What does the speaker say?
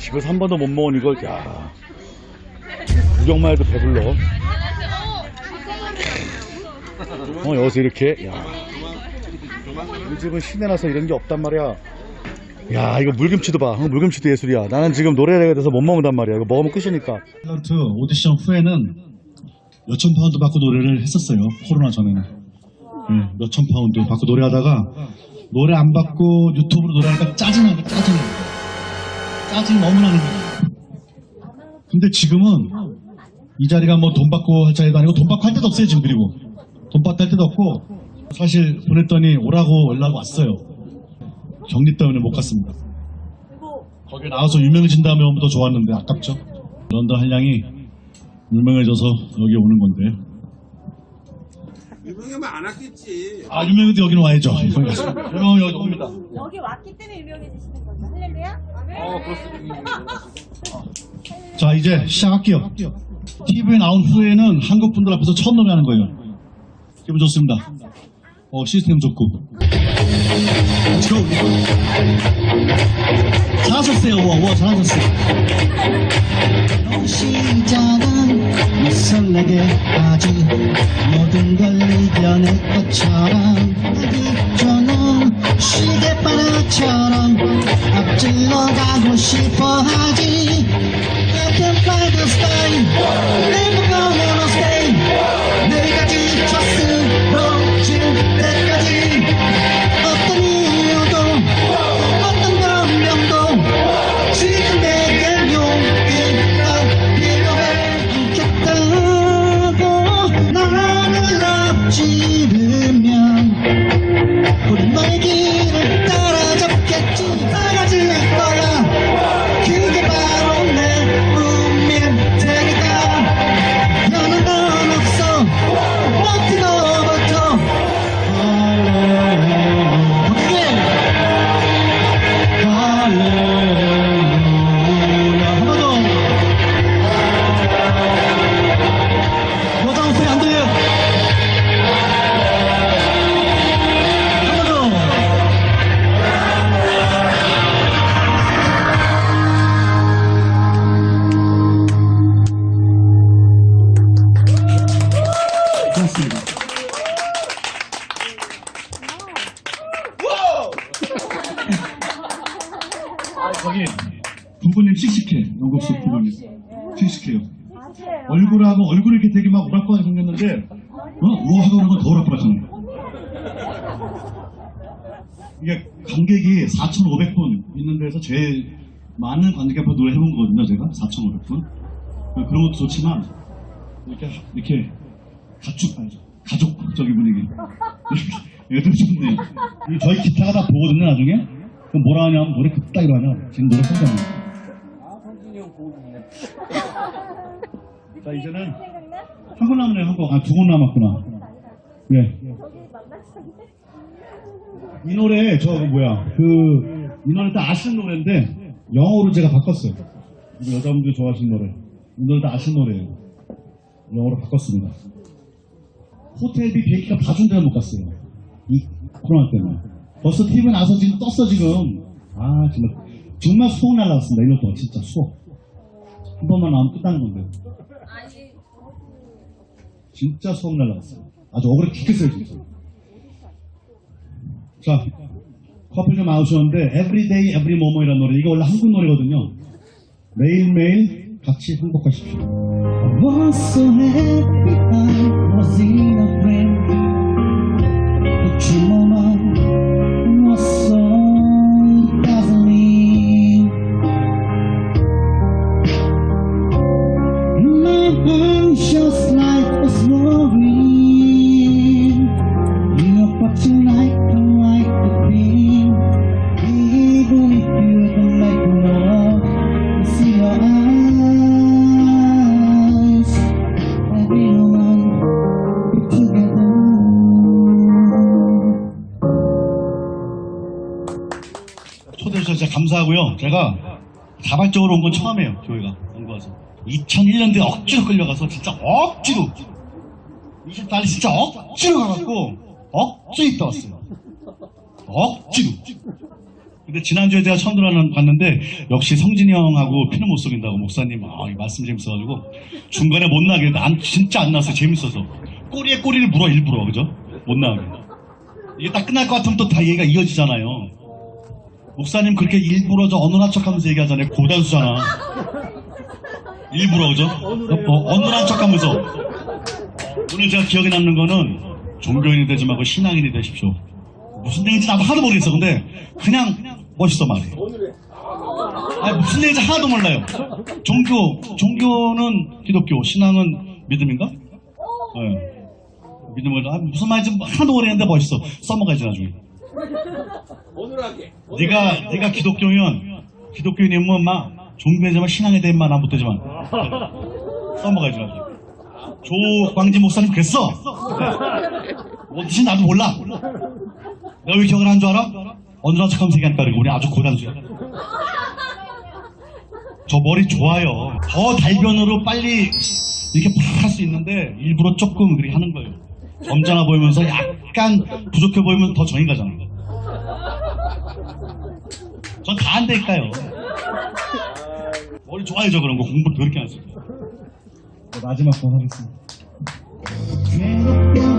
집에서 한 번도 못 먹은 이걸 야. 구경만 해도 배불러. 어 여기서 이렇게 야. 요즘은 시내 나서 이런 게 없단 말이야. 야 이거 물김치도 봐. 어, 물김치도 예술이야. 나는 지금 노래에 대해서 못 먹는단 말이야. 이거 먹으면 끝이니까. 탤런트 오디션 후에는 몇천 파운드 받고 노래를 했었어요. 코로나 전에는. 네, 몇천 파운드 받고 노래하다가 노래 안 받고 유튜브로 노래하니까 짜증나니까 짜증나. 짜증 너무 나는 거야. 근데 지금은 이 자리가 뭐 돈 받고 할 자리도 아니고 돈 받고 할 데도 없어요 지금 그리고 돈 받고 할 데도 없고 사실 보냈더니 오라고 연락 왔어요. 격리 때문에 못 갔습니다. 거기에 나와서 유명해진 다음에 오면 더 좋았는데 아깝죠. 런던 한량이 유명해져서 여기 오는 건데. 유명하면 안 왔겠지. 아, 유명해도 여기는 와야죠. 유명 여기 옵니다. 여기 왔기 때문에 유명해지시는 거죠. 할렐루야? 어, 그렇습니다. 자, 이제 시작할게요. TV에 나온 후에는 한국 분들 앞에서 처음 노래 하는 거예요. 기분 좋습니다. 어, 시스템 좋고. Let's go. 잘하셨어요, 와, 와, 잘하셨어요. 시작은 못 설레게 하지 모든 걸 이겨낼 것처럼 하기 저는 시계바라처럼 앞 질러 가고 싶어 하지 저기 부부님 씩씩해 영국식 부부님. 씩씩해요. 맞아요. 얼굴하고 얼굴이 이렇게 되게 막 오락가락 생겼는데 어? 우아하고 그러면 더 오락가락하네 이게 관객이 4,500분 있는 데서 제일 많은 관객 앞에 노래 해본 거거든요 제가. 4,500분. 그런 것도 좋지만 이렇게 이렇게 가축 가족적인 분위기. 이것도 좋네요 이 저희 기타가 다 보거든요 나중에 그럼 뭐라 하냐면 노래 그따위로 하냐? 지금 노래 끝나네 자 이제는 생각나? 한번 남았네요 한 번. 아두번 남았구나. 예. 이 노래 저 뭐야 그 이 노래 다 아시는 노래인데 영어로 제가 바꿨어요. 우리 여자분들이 좋아하시는 노래. 이 노래 다 아시는 노래예요. 영어로 바꿨습니다. 호텔비 비행기가 다 준대가 못 갔어요. 이 코로나 때문에 벌써 TV에 나서 지금 떴어 지금. 아 정말 정말 수억 날라갔습니다. 이것도 진짜 수억. 한 번만 나오면 끝나는 건데 진짜 수억 날라갔어요. 아주 억울해 죽겠어요 진짜. 자, 커플 좀 나오셨는데 Everyday, Every Moment이라는 노래. 이거 원래 한국 노래거든요. 매일매일 같이 행복하십시오. 감사하고요. 제가 자발적으로 온 건 처음이에요. 교회가 연구 와서. 2001년도에 억지로 끌려가서 진짜 억지로 20달이 진짜 억지로 가갖고 억지로 있다 왔어요. 억지로. 근데 지난주에 제가 처음 들어봤는데 역시 성진이 형하고 피는 못 속인다고 목사님 아, 이 말씀 재밌어가지고 중간에 못 나게 난 진짜 안 나왔어요 재밌어서 꼬리에 꼬리를 물어 일부러 그죠? 못 나오게 이게 딱 끝날 것 같으면 또 다 얘기가 이어지잖아요 목사님 그렇게 일부러 저 어눌한 척하면서 얘기하잖아요 고단수잖아 일부러 그죠? 어, 어눌한 척하면서 오늘 제가 기억에 남는 거는 종교인이 되지 말고 신앙인이 되십시오 무슨 얘기인지 나도 하나도 모르겠어. 근데 그냥 멋있어 말해. 아니 무슨 얘기인지 하나도 몰라요. 종교, 종교는 기독교, 신앙은 믿음인가? 네. 믿음을 아, 무슨 말인지 하나도 모르겠는데 멋있어. 써먹어야지 나중에. 어눌하게. 네가 네가 기독교면 기독교인이면 막 종교에서만 신앙에 대한 말안 붙대지만 써먹어야지 나중에. 조광지 목사님 그랬어. 뜻이 나도 몰라. 내가 왜 기억을 한 줄 알아? 어느한 척하면서 얘기하니까 그래. 우리 아주 고단수야. 저 머리 좋아요. 더 달변으로 빨리 이렇게 팍 할 수 있는데 일부러 조금 그렇게 하는 거예요. 점잖아 보이면서 약간 부족해 보이면 더 정이 가잖아요. 전 다 안 될까요? 머리 좋아요, 저 그런 거. 공부 그렇게 하세요. 마지막 번 하겠습니다. 괴롭게